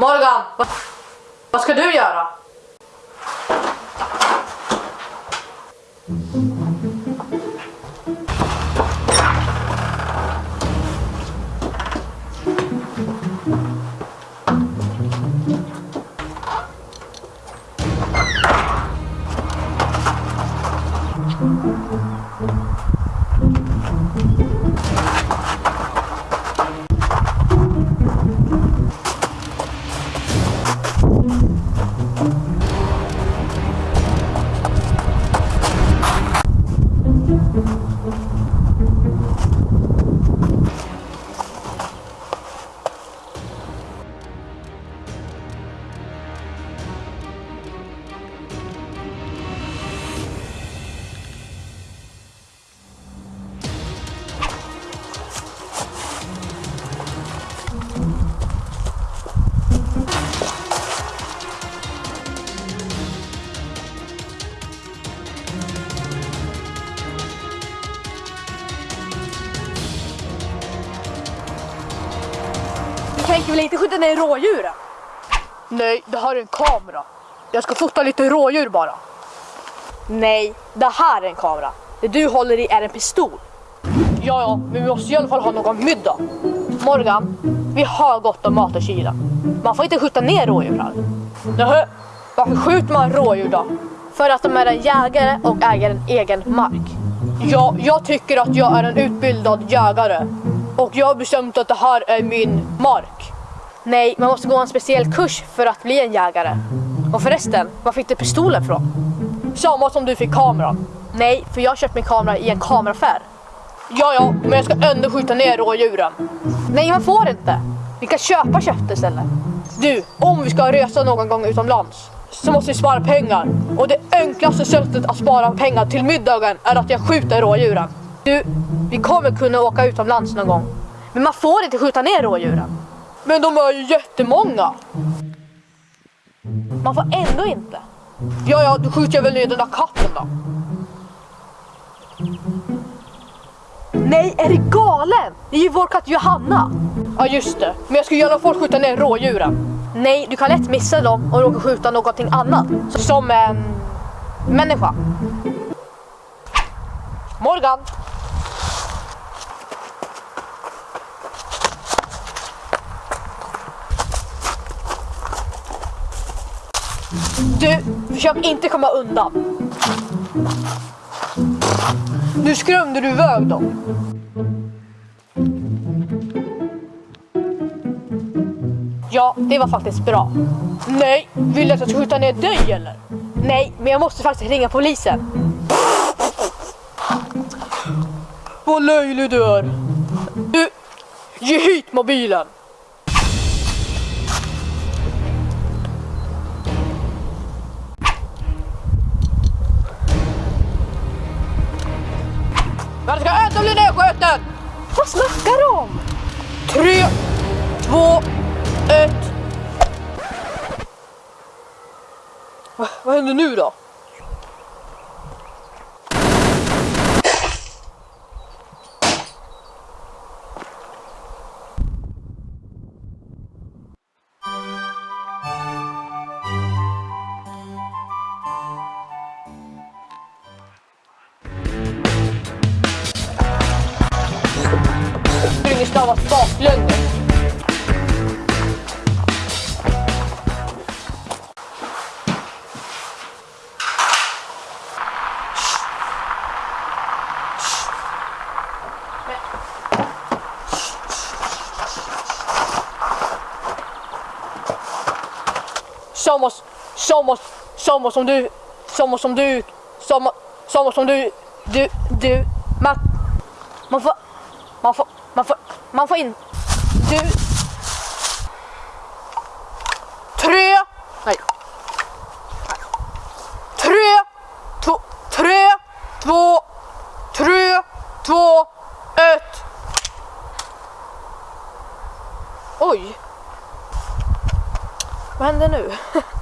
Morgan, vad, vad ska du göra? Tänker väl inte skjuta ner rådjuren? Nej, det här är en kamera. Jag ska fota lite rådjur bara. Nej, det här är en kamera. Det du håller i är en pistol. Ja, ja, men vi måste i alla fall ha någon middag. Morgan, vi har gott om mat i kylen. Man får inte skjuta ner rådjur här. Nähä, varför skjuter man rådjur då? För att de är en jägare och äger en egen mark. Ja, jag tycker att jag är en utbildad jägare. Och jag har bestämt att det här är min mark. Nej, man måste gå en speciell kurs för att bli en jägare. Och förresten, var fick du pistolen från? Samma som du fick kameran. Nej, för jag har köpt min kamera i en kameraaffär. Ja, ja, men jag ska ändå skjuta ner rådjuren. Nej, man får inte. Vi kan köpa kött istället. Du, om vi ska resa någon gång utomlands så måste vi spara pengar. Och det enklaste sättet att spara pengar till middagen är att jag skjuter rådjuren. Du, vi kommer kunna åka utomlands någon gång. Men man får inte skjuta ner rådjuren. Men de är ju jättemånga. Man får ändå inte. Ja, ja, då skjuter jag väl ner den där katten då. Nej, är du galen? Det är ju vår katt Johanna. Ja, just det. Men jag ska i alla fall skjuta ner rådjuren. Nej, du kan lätt missa dem och råka skjuta någonting annat. Som en Människa. Morgan. Du, försök inte komma undan. Nu skrämde du iväg dem. Ja, det var faktiskt bra. Nej, vill du att jag ska skjuta ner dig eller? Nej, men jag måste faktiskt ringa polisen. Vad löjlig du är. Du, ge hit mobilen. Vad snackar du om? Tre, två, ett. Va, vad händer nu då? Springer oss, baklänges. Somos, somos, somos som du, somos som du, somos, somos som du, du, du, Man, man får... Man får... Man får... Man får in... du. Tre, nej. Tre, två, tre, två, tre, två, ett. Oj. Vad händer nu?